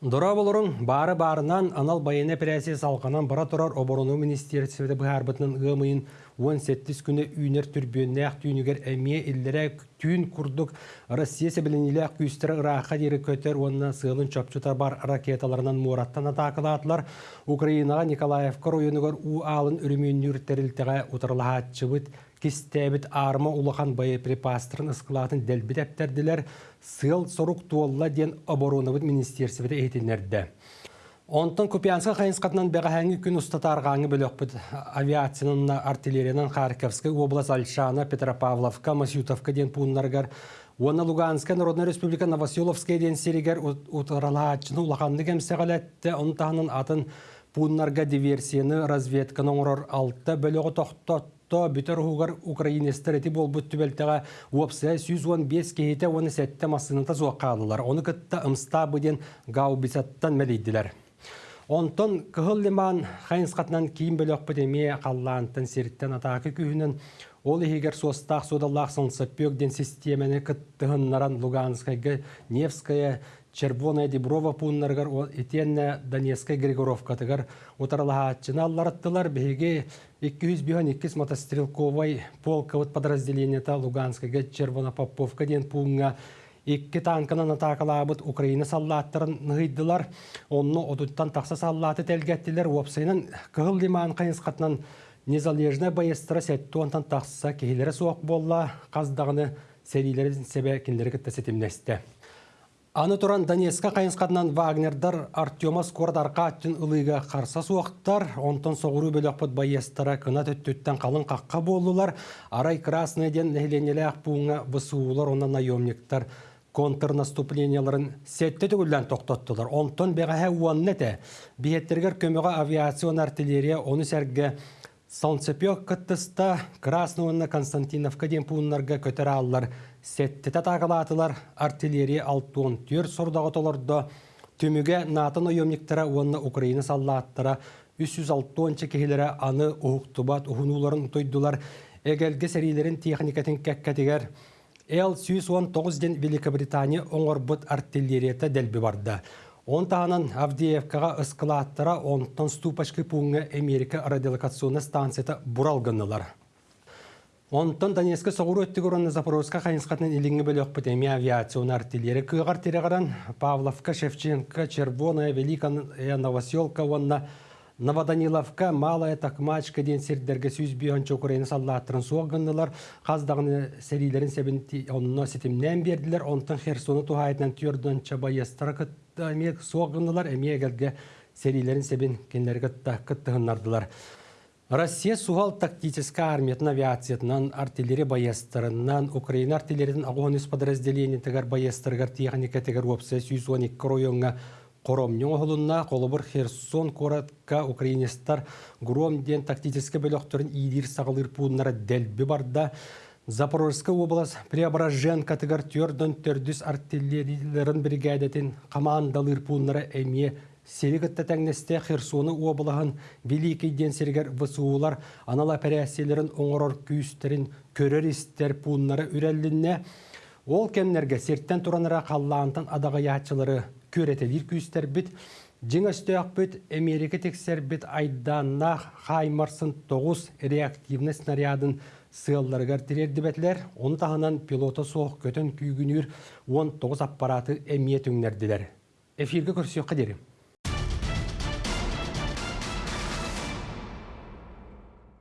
Дора болорун бары барынан анал байыны прәсе салқанан бара тұрар оборону министерстведе бұхарбытының ғымыйын 17 күні үйнер түрбенне ақ түйінігер әмие иллері түйін күрдік Россия сәбіленілі ақ күйістері ұрақа дері көтер онына сығылын чөпчутар бар ракеталарынан мұраттан атақылатылар. Украинаға Николаевка ройонығыр у алын үрімен нүрттерілтіға ұтырылағатчыбыт кистәбит арма улахан боеприпастырын ысқылатын дәлбит әптерділер сыл сорук туолла ден обороновыт министерстведе эйтинерді. Онтон Купянска хайынсқатынан бәғәңі күн ұстатарғаңы бөлөкпіт. Авиацияның артиллерияның Харьковская область Альшана, Петропавловка, Масютовка ден пуннаргар, Оны Луганская Народная Республика Новоселовская ден серигер утыралаачыны улаханны кемсеғалетті, онтағының атын пуннарга диверсияны разведканың орор алты бөлігі тоқтот. То бүтер хугар украинестер эти болбут түбелтега уопсе 115 кейте оны сетте масыныта зуаккалылар. Оны кытта ымста быден гаубисаттан мәлейдилер. Онтон кыһыл лиман хайынсқатынан кийим бөлөк патемия қаллантын серттен атакы күйінен ол егер состақ содаллақ сылсыппек ден системаны кыттыһыннаран Луганскайга, Невская, Червоная Деброва пуннаргар этенне Донецкая Григоровкатыгар утарлахатчына аллараттылар беге 202 мотострелковой полковод подразделениета Луганская Червона Поповка ден пунга Икки танкынан атакалабыт Украина саллаттарын нығыйдылар. Онны одуттан тақса саллаты тәлгәттілер. Уапсайнан кығыл лиман қайынсқатынан незалежна байыстыра сәтті онтан тақса кейлері соқ болла қаздағыны сәрилерін сәбә кенлері кітті сетімнесті. Аны туран Донецка қайынсқатынан Вагнердар Артема Скордарқа аттын ылыға қарса суақтар, онтан соғыру бөліқпыт байестара кына төттөттен қалын қаққа болулар, арай красный ден нәхіленелі ақпуыңа высуылар, онан наемниктар контрнаступленияларын сетте түгілден тоқтаттылар. Онтон бәғәһә уаннете, биеттергер көміға авиацион артиллерия оны сәрге Солнцепек кыттыста Красновна Константиновка ден пуыннарға көтері алылар. Сеттете тағылатылар артиллерия алтуын төр сұрдағы толырды. Түміге натын ойомниктара онны Украина саллаттыра 306 кехилері аны ұхықтыбат ұхынуларын ұтойдылар. Әгелге сәрилерін техникатын кәккәтігер. Л-119 ден Великобритания оңорбыт артиллерията дәлбі барды. Он тағынан Авдеевкаға ысқылаттыра онтан ступашкы пуңы Америка радиолокационный станцията бұралғынылар. Онтан Донецка соғыру өттігі ұрынны Запорожска қайынсқатының иліңі бөлі өкпіт әме авиацион артиллері күйғар тереғаран Павловка, Шевченко, Червоная, Великая, Новоселка, онна Новоданиловка, Малая, Такмачка ден сердерге сүйіз бүйончы Украина саллаттырын соғыннылар. Қаздағыны сәрилерін сәбін онына сетімнен берділер. Онтан Херсоны тухайтынан түйірден чабайыстары күттамек соғыннылар. Әме әгелге сәрилерін сәбін кенлерге күттіғыннардылар. Россия суғал тактическа армиятын авиациятынан артиллерия байыстарынан Украина артиллериядан ағуаныс подразделение тегер байыстаргар техника тегер опция 112 районға Коромнёң оһулунна колобур Херсон коратка украинистар гром ден тактическе бөлөктөрүн идир сагылыр пууннара делби барда Запорожская область Преображенка тыгар тёрдөн төрдүс артиллерияларын бригадатын командалыр пууннара эмие Серигатта тәңнесте Херсоны облағын Великий ден сергер высуылар анала пәрәселерін оңырор күйістерін көрер істер пуыннары үрәлінне. Ол кемнерге серттен тураныра қаллаантан адаға көретелер күйістер бит. Жыңастыяқ бүт Америка тексер бит айданна хаймарсын 9 реактивны снарядын сыалларыгар тирерді бәтлер. Оны тағынан пилота соқ көтін күйгінер 19 аппараты әмие түңнерділер. Эфирге көрсеуққа дерім.